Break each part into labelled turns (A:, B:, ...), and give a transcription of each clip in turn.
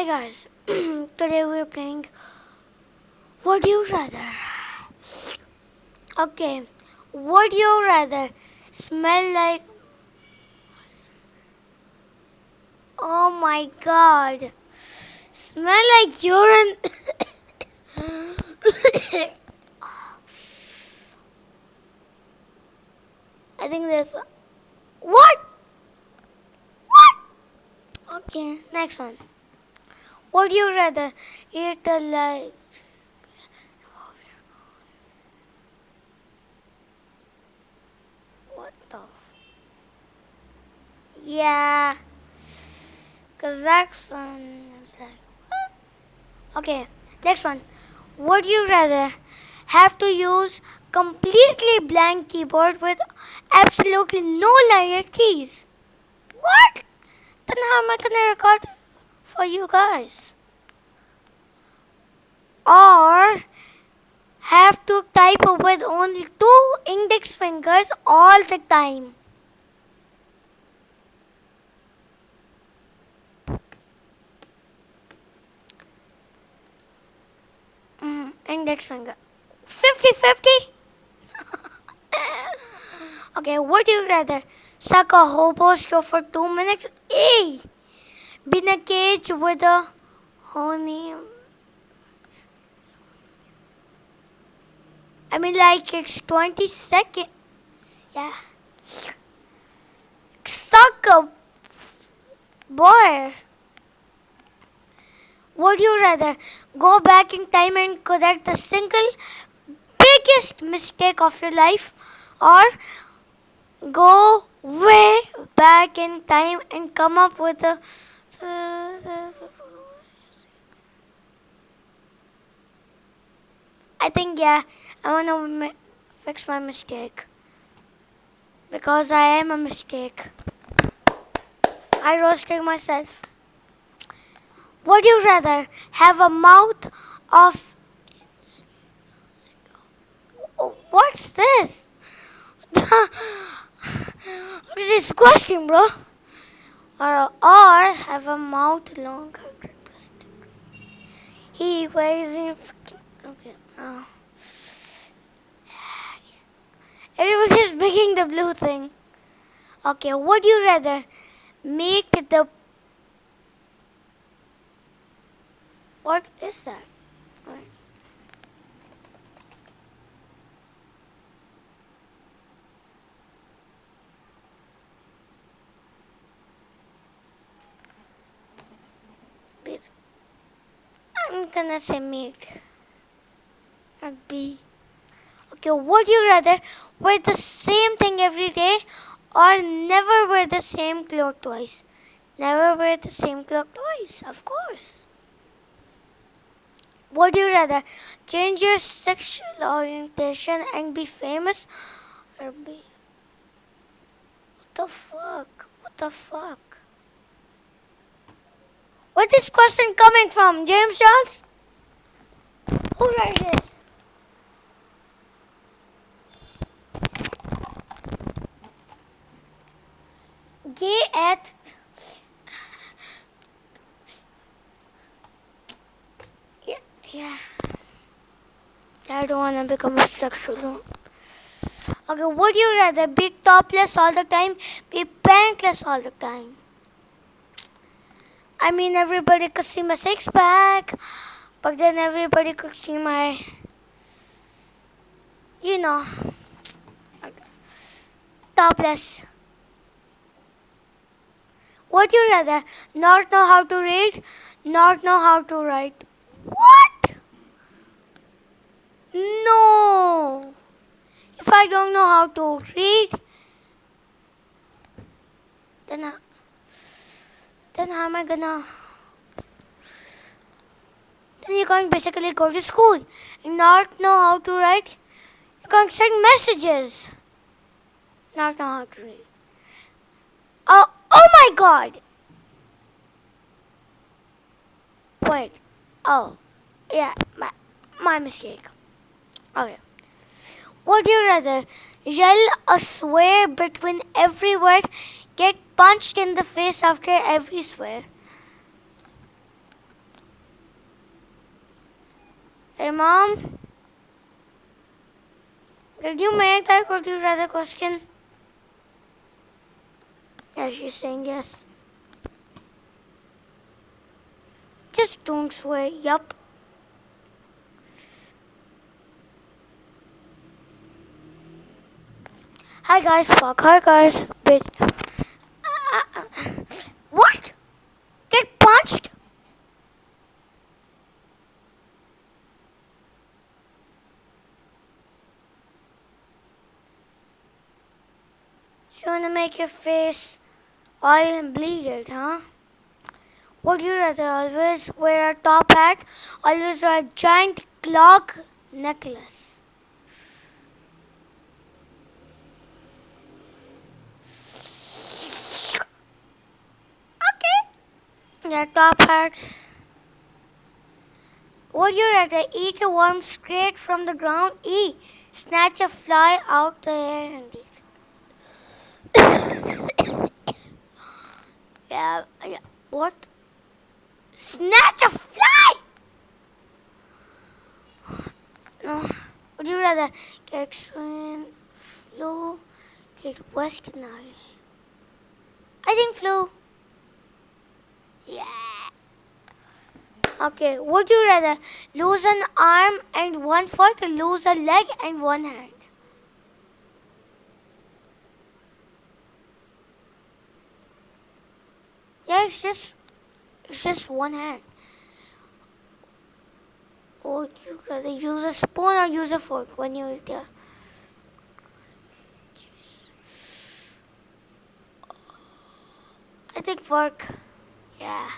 A: Hi guys, today we're playing Would You Rather. Okay, would you rather smell like. Oh my god, smell like urine. I think there's. What? What? Okay, next one. Would you rather eat a live? What the? Yeah. Kazakhstan is like. Okay, next one. Would you rather have to use completely blank keyboard with absolutely no linear keys? What? Then how am I gonna record for you guys? Or have to type with only two index fingers all the time? Mm, index finger. 50 50? okay, would you rather suck a hobo straw for two minutes? Hey! Be in a cage with a honey. I mean, like it's 20 seconds. Yeah. Suck boy. Would you rather go back in time and correct the single biggest mistake of your life or go way back in time and come up with a I think yeah I want to fix my mistake because I am a mistake I roasted myself would you rather have a mouth of What's this? This question, bro? Or, or have a mouth longer than plastic. He weighs in. Okay. Oh. Was just making the blue thing. Okay, would you rather make the. What is that? Wait. Bit. I'm gonna say make. A B. Okay, would you rather wear the same thing every day or never wear the same clothes twice? Never wear the same clothes twice, of course. Would you rather change your sexual orientation and be famous or be. What the fuck? What the fuck? Where this question coming from? James Charles? Who wrote this? Gay at yeah, yeah. I don't want to become a sexual. Okay, would you rather be topless all the time, be pantless all the time? I mean, everybody could see my six pack, but then everybody could see my, you know, topless. Would you rather not know how to read, not know how to write? What? No. If I don't know how to read, then I, then how am I gonna? Then you can't basically go to school and not know how to write. You can't send messages. Not know how to read. Oh, oh my God! Wait. Oh, yeah, my my mistake. Okay. Would you rather yell a swear between every word, get punched in the face after every swear? Hey, mom. Did you make that would you rather question? Yeah, she's saying yes. Just don't swear. Yup. Hi guys, fuck. Hi guys, bitch. What? Get punched? So you wanna make your face all bleeded, huh? Would you rather always wear a top hat, always wear a giant clock necklace? Yeah, top hat. Would you rather eat a worm straight from the ground? E. Snatch a fly out the air and eat yeah, yeah. What? Snatch a fly! No. Would you rather get extreme flu, get West Nile? I think flu. Yeah. Okay, would you rather lose an arm and one foot or lose a leg and one hand? Yeah, it's just it's just one hand. Would you rather use a spoon or use a fork when you eat the I think fork. Yeah.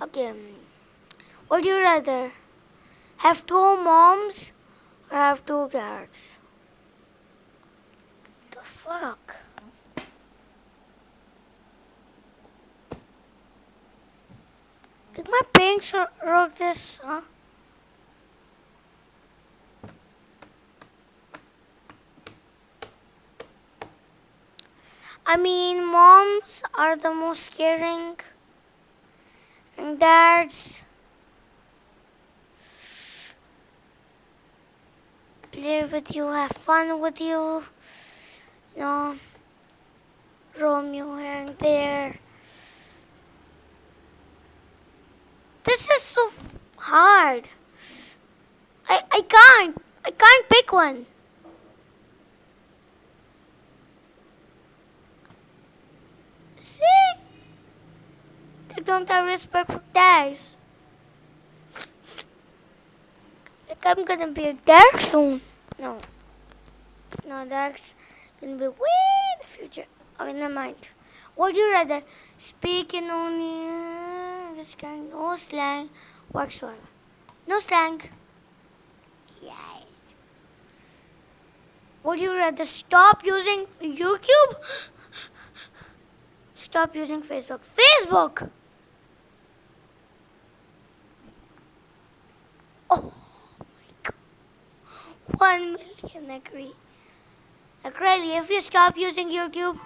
A: Okay. Would you rather have two moms or have two dads? The fuck? Did my parents wr- wrote this, huh? I mean, moms are the most caring, and dads play with you, have fun with you, you know, roam you here and there. This is so hard. I, I can't. I can't pick one. See? They don't have respect for dads. Like I'm gonna be a dad soon. No. No, that's gonna be way in the future. Okay, never mind. Would you rather speak in only uh, this kind, no slang whatsoever? No slang. Yay. Would you rather stop using YouTube? Stop using Facebook. Facebook! 1 million agree. Agree, if you stop using YouTube,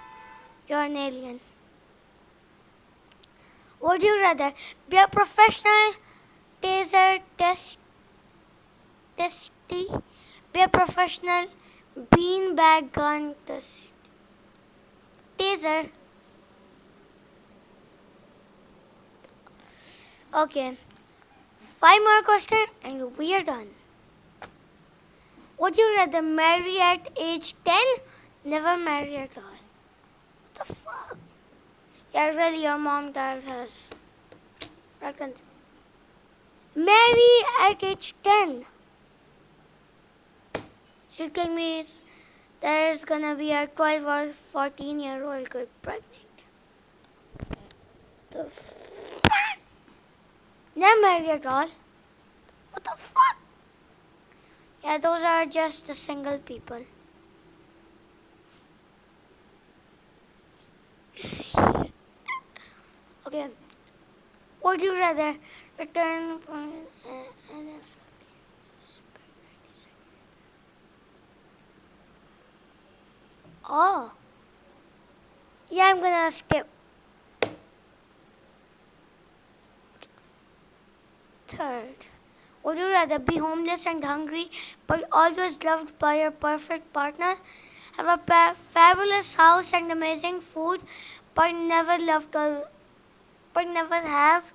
A: you're an alien. Would you rather be a professional taser test, testy, be a professional beanbag gun test, taser? Okay, five more questions and we are done. Would you rather marry at age 10? Never marry at all. What the fuck? Yeah, really, your mom dad has. Can- Marry at age 10. She me is- there is gonna be a 12 or 14 year old girl pregnant. The fuck? Never marry at all. What the fuck? Yeah, those are just the single people. okay. Would you rather return from Oh. Yeah, I'm gonna skip. Third. Would you rather be homeless and hungry but always loved by your perfect partner? Have a pa- fabulous house and amazing food but never loved or but never have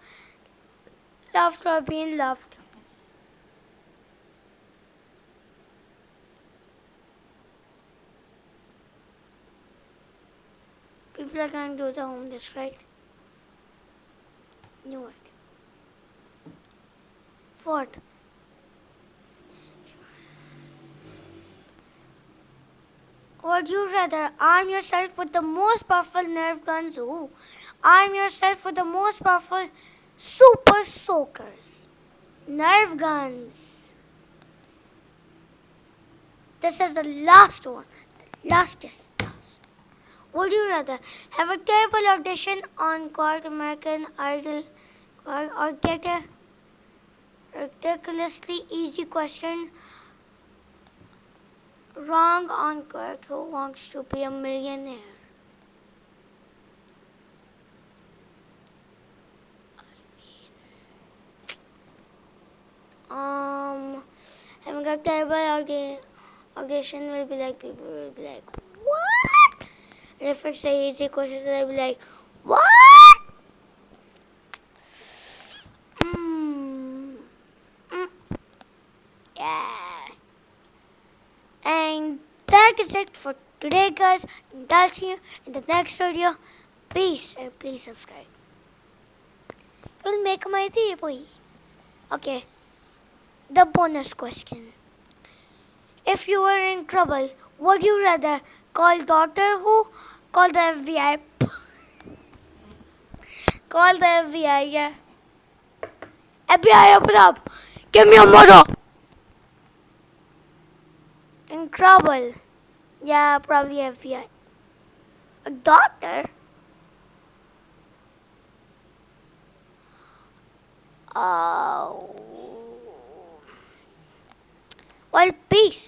A: loved or been loved? People are going to do the homeless, right? Knew. Fourth, would you rather arm yourself with the most powerful Nerf guns? Ooh, arm yourself with the most powerful super soakers, Nerf guns. This is the last one. The last is last. Would you rather have a terrible audition on called American Idol or get a ridiculously easy question wrong on Kurt Who Wants to Be a Millionaire? I mean, um, having a terrible audi- audition will be like people will be like, what? And if it's a easy question, they'll be like, what? Mm. Mm. Yeah. And that is it for today, guys. And I'll see you in the next video. Peace and please subscribe. You'll make my boy. Okay. The bonus question. If you were in trouble, would you rather call Doctor Who, call the FBI? call the FBI, yeah. FBI, open up! Give me a mother! In trouble. Yeah, probably FBI. A doctor? Oh. Well, peace.